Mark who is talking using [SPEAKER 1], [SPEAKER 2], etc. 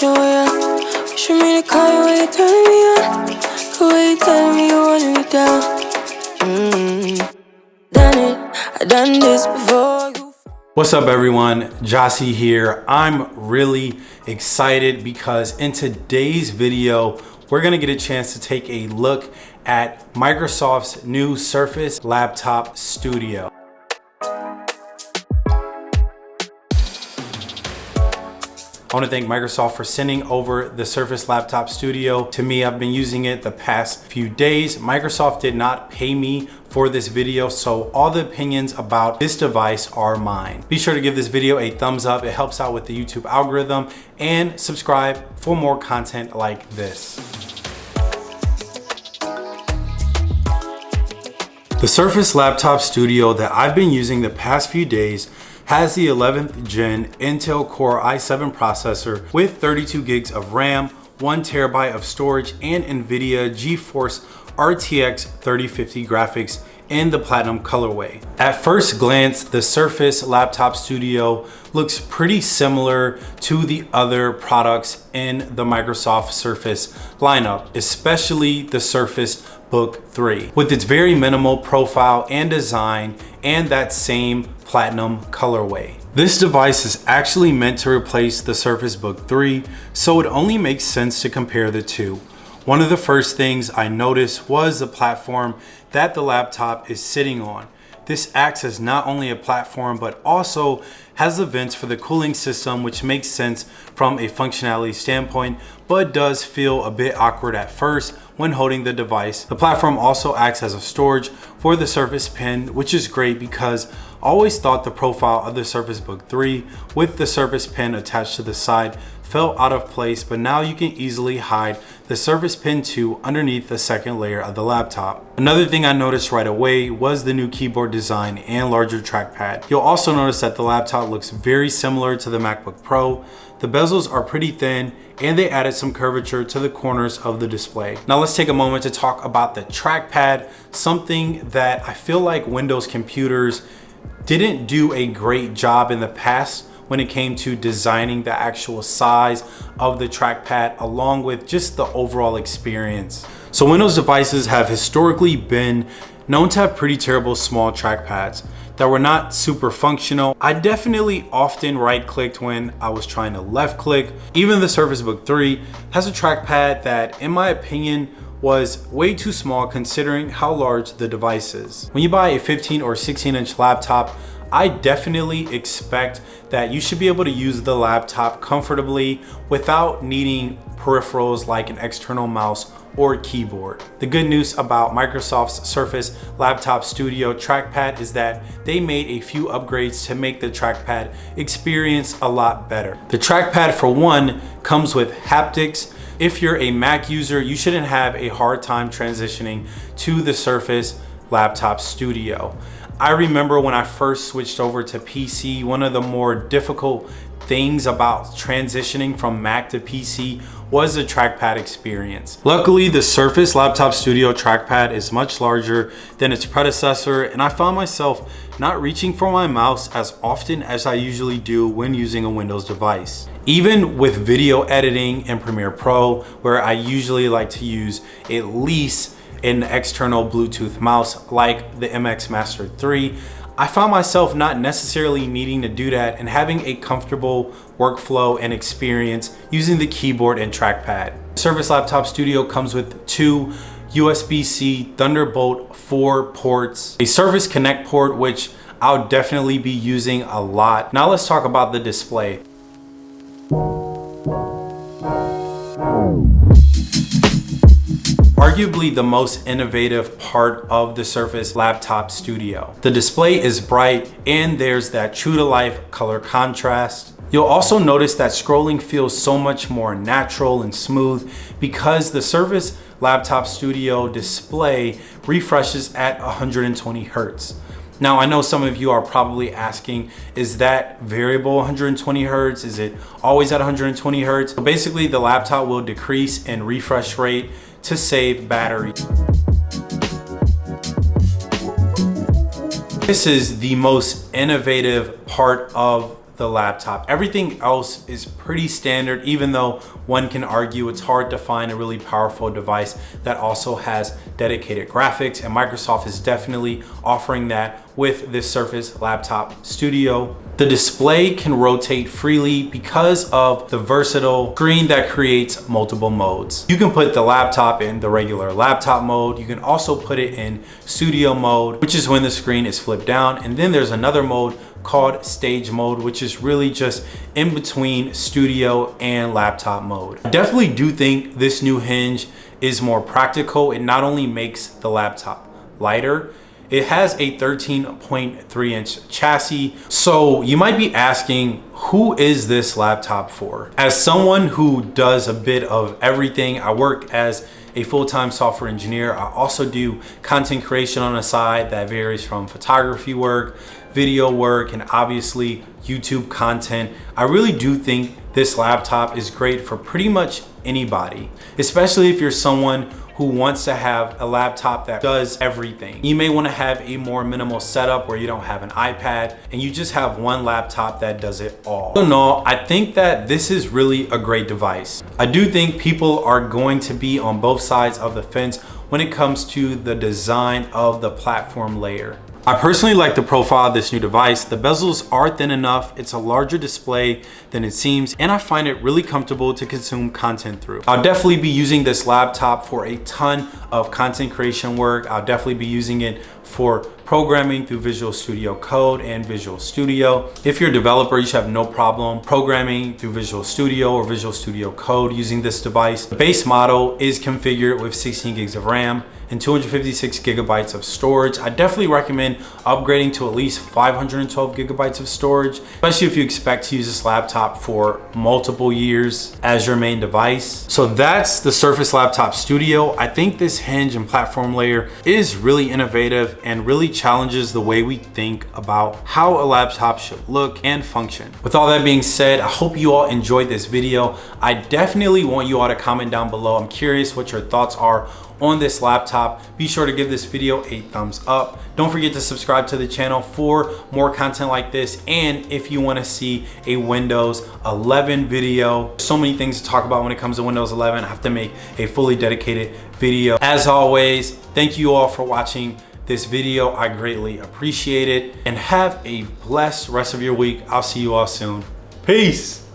[SPEAKER 1] wishing you Wishing me to call you when you turning me on The way you telling me you wanted me down mm. Done it, I done this before
[SPEAKER 2] What's up everyone, Jossie here. I'm really excited because in today's video, we're gonna get a chance to take a look at Microsoft's new Surface Laptop Studio. I want to thank Microsoft for sending over the Surface Laptop Studio to me. I've been using it the past few days. Microsoft did not pay me for this video, so all the opinions about this device are mine. Be sure to give this video a thumbs up. It helps out with the YouTube algorithm and subscribe for more content like this. The Surface Laptop Studio that I've been using the past few days has the 11th gen Intel Core i7 processor with 32 gigs of RAM, one terabyte of storage, and NVIDIA GeForce RTX 3050 graphics in the Platinum colorway. At first glance, the Surface Laptop Studio looks pretty similar to the other products in the Microsoft Surface lineup, especially the Surface Book 3. With its very minimal profile and design and that same platinum colorway. This device is actually meant to replace the Surface Book 3, so it only makes sense to compare the two. One of the first things I noticed was the platform that the laptop is sitting on. This acts as not only a platform, but also has the vents for the cooling system, which makes sense from a functionality standpoint, but does feel a bit awkward at first when holding the device. The platform also acts as a storage for the Surface Pen, which is great because always thought the profile of the Surface Book 3 with the Surface Pen attached to the side felt out of place, but now you can easily hide the Surface Pen 2 underneath the second layer of the laptop. Another thing I noticed right away was the new keyboard design and larger trackpad. You'll also notice that the laptop looks very similar to the MacBook Pro. The bezels are pretty thin and they added some curvature to the corners of the display. Now let's take a moment to talk about the trackpad, something that I feel like Windows computers didn't do a great job in the past when it came to designing the actual size of the trackpad along with just the overall experience. So Windows devices have historically been known to have pretty terrible small trackpads that were not super functional. I definitely often right clicked when I was trying to left click. Even the Surface Book 3 has a trackpad that in my opinion was way too small considering how large the device is. When you buy a 15 or 16 inch laptop, I definitely expect that you should be able to use the laptop comfortably without needing peripherals like an external mouse or keyboard. The good news about Microsoft's Surface Laptop Studio trackpad is that they made a few upgrades to make the trackpad experience a lot better. The trackpad for one comes with haptics. If you're a Mac user, you shouldn't have a hard time transitioning to the Surface Laptop Studio. I remember when I first switched over to PC, one of the more difficult things about transitioning from Mac to PC was the trackpad experience. Luckily, the Surface Laptop Studio trackpad is much larger than its predecessor and I found myself not reaching for my mouse as often as I usually do when using a Windows device. Even with video editing in Premiere Pro, where I usually like to use at least an external Bluetooth mouse like the MX Master 3, I found myself not necessarily needing to do that and having a comfortable workflow and experience using the keyboard and trackpad. Surface Laptop Studio comes with two USB-C Thunderbolt 4 ports, a Surface Connect port, which I'll definitely be using a lot. Now let's talk about the display. Arguably the most innovative part of the Surface Laptop Studio. The display is bright and there's that true to life color contrast. You'll also notice that scrolling feels so much more natural and smooth because the Surface Laptop Studio display refreshes at 120 Hertz. Now, I know some of you are probably asking, is that variable 120 Hertz? Is it always at 120 Hertz? Basically, the laptop will decrease in refresh rate to save battery. This is the most innovative part of the laptop. Everything else is pretty standard, even though one can argue it's hard to find a really powerful device that also has dedicated graphics and Microsoft is definitely offering that with this Surface Laptop Studio. The display can rotate freely because of the versatile screen that creates multiple modes. You can put the laptop in the regular laptop mode. You can also put it in studio mode, which is when the screen is flipped down. And then there's another mode called stage mode, which is really just in between studio and laptop mode. I definitely do think this new hinge is more practical. It not only makes the laptop lighter, it has a 13.3 inch chassis. So you might be asking, who is this laptop for? As someone who does a bit of everything, I work as a full-time software engineer. I also do content creation on the side that varies from photography work, video work, and obviously YouTube content. I really do think this laptop is great for pretty much anybody, especially if you're someone who wants to have a laptop that does everything. You may want to have a more minimal setup where you don't have an iPad and you just have one laptop that does it all. So no, I think that this is really a great device. I do think people are going to be on both sides of the fence when it comes to the design of the platform layer. I personally like the profile of this new device. The bezels are thin enough, it's a larger display than it seems, and I find it really comfortable to consume content through. I'll definitely be using this laptop for a ton of content creation work. I'll definitely be using it for programming through Visual Studio Code and Visual Studio. If you're a developer, you should have no problem programming through Visual Studio or Visual Studio Code using this device. The base model is configured with 16 gigs of RAM and 256 gigabytes of storage. I definitely recommend upgrading to at least 512 gigabytes of storage, especially if you expect to use this laptop for multiple years as your main device. So that's the Surface Laptop Studio. I think this hinge and platform layer is really innovative and really challenges the way we think about how a laptop should look and function. With all that being said, I hope you all enjoyed this video. I definitely want you all to comment down below. I'm curious what your thoughts are on this laptop. Be sure to give this video a thumbs up. Don't forget to subscribe to the channel for more content like this. And if you wanna see a Windows 11 video, so many things to talk about when it comes to Windows 11. I have to make a fully dedicated video. As always, thank you all for watching this video. I greatly appreciate it and have a blessed rest of your week. I'll see you all soon. Peace.